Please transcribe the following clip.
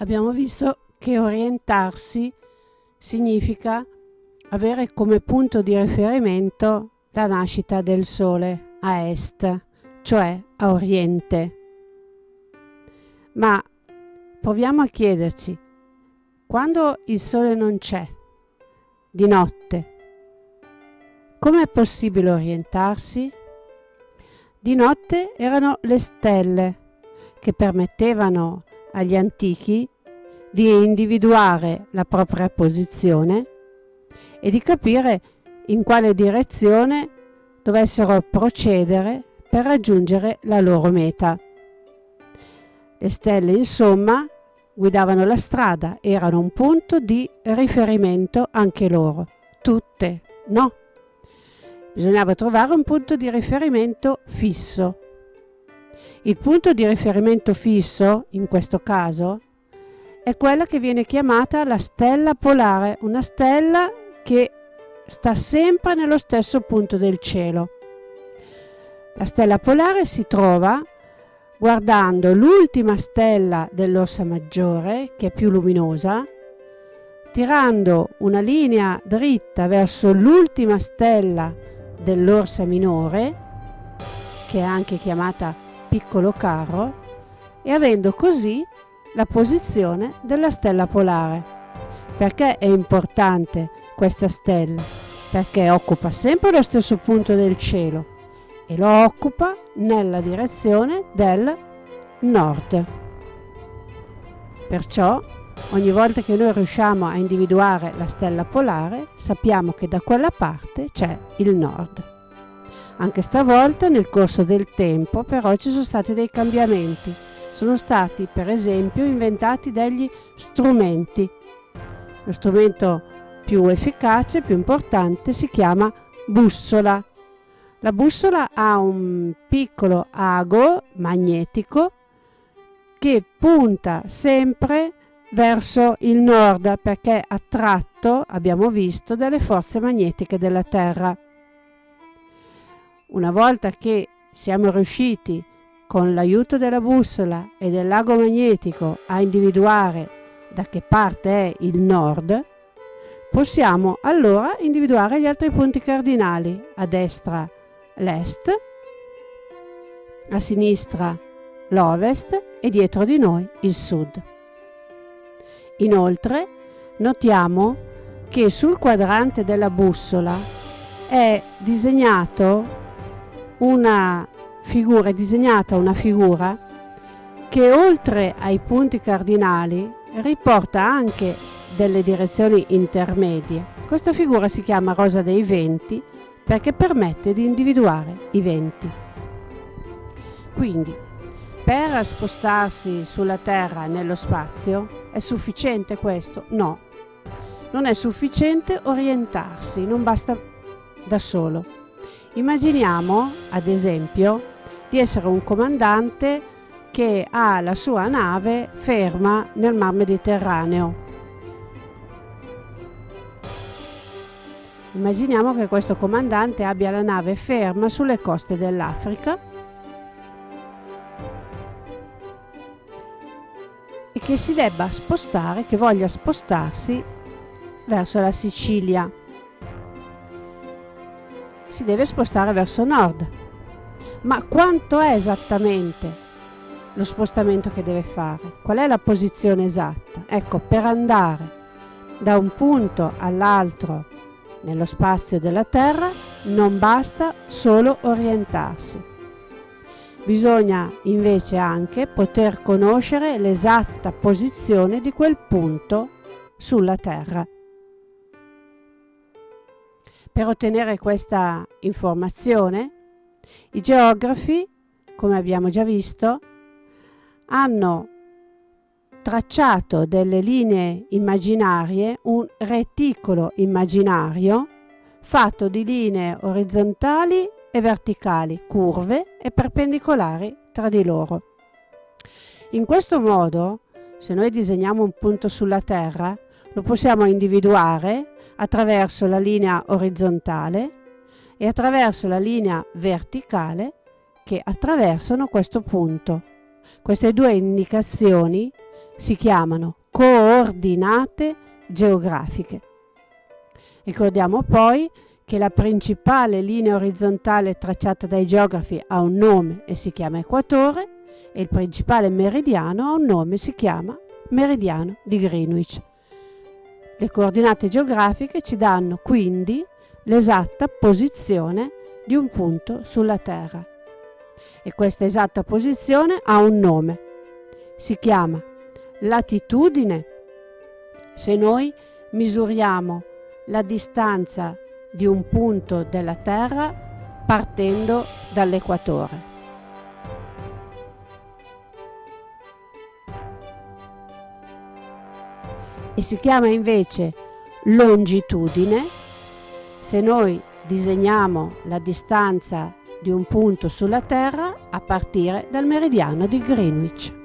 abbiamo visto che orientarsi significa avere come punto di riferimento la nascita del Sole a est, cioè a oriente. Ma proviamo a chiederci, quando il Sole non c'è, di notte, come è possibile orientarsi? Di notte erano le stelle che permettevano agli antichi di individuare la propria posizione e di capire in quale direzione dovessero procedere per raggiungere la loro meta. Le stelle, insomma, guidavano la strada, erano un punto di riferimento anche loro. Tutte, no. Bisognava trovare un punto di riferimento fisso. Il punto di riferimento fisso, in questo caso, è quella che viene chiamata la stella polare, una stella che sta sempre nello stesso punto del cielo. La stella polare si trova guardando l'ultima stella dell'Orsa Maggiore, che è più luminosa, tirando una linea dritta verso l'ultima stella dell'Orsa Minore, che è anche chiamata piccolo carro e avendo così la posizione della stella polare. Perché è importante questa stella? Perché occupa sempre lo stesso punto del cielo e lo occupa nella direzione del nord. Perciò ogni volta che noi riusciamo a individuare la stella polare sappiamo che da quella parte c'è il nord. Anche stavolta nel corso del tempo però ci sono stati dei cambiamenti. Sono stati per esempio inventati degli strumenti. Lo strumento più efficace, più importante si chiama bussola. La bussola ha un piccolo ago magnetico che punta sempre verso il nord perché è attratto, abbiamo visto, dalle forze magnetiche della Terra. Una volta che siamo riusciti con l'aiuto della bussola e del lago magnetico a individuare da che parte è il nord, possiamo allora individuare gli altri punti cardinali, a destra l'est, a sinistra l'ovest e dietro di noi il sud. Inoltre notiamo che sul quadrante della bussola è disegnato una figura, è disegnata una figura che oltre ai punti cardinali riporta anche delle direzioni intermedie. Questa figura si chiama rosa dei venti perché permette di individuare i venti. Quindi, per spostarsi sulla Terra nello spazio, è sufficiente questo? No. Non è sufficiente orientarsi, non basta da solo Immaginiamo, ad esempio, di essere un comandante che ha la sua nave ferma nel mar Mediterraneo. Immaginiamo che questo comandante abbia la nave ferma sulle coste dell'Africa e che si debba spostare, che voglia spostarsi verso la Sicilia si deve spostare verso nord. Ma quanto è esattamente lo spostamento che deve fare? Qual è la posizione esatta? Ecco, per andare da un punto all'altro nello spazio della Terra non basta solo orientarsi. Bisogna invece anche poter conoscere l'esatta posizione di quel punto sulla Terra. Per ottenere questa informazione, i geografi, come abbiamo già visto, hanno tracciato delle linee immaginarie, un reticolo immaginario fatto di linee orizzontali e verticali, curve e perpendicolari tra di loro. In questo modo, se noi disegniamo un punto sulla Terra, lo possiamo individuare attraverso la linea orizzontale e attraverso la linea verticale che attraversano questo punto. Queste due indicazioni si chiamano coordinate geografiche. Ricordiamo poi che la principale linea orizzontale tracciata dai geografi ha un nome e si chiama equatore e il principale meridiano ha un nome e si chiama meridiano di Greenwich. Le coordinate geografiche ci danno quindi l'esatta posizione di un punto sulla Terra. E questa esatta posizione ha un nome. Si chiama latitudine. Se noi misuriamo la distanza di un punto della Terra partendo dall'equatore. E si chiama invece longitudine se noi disegniamo la distanza di un punto sulla Terra a partire dal meridiano di Greenwich.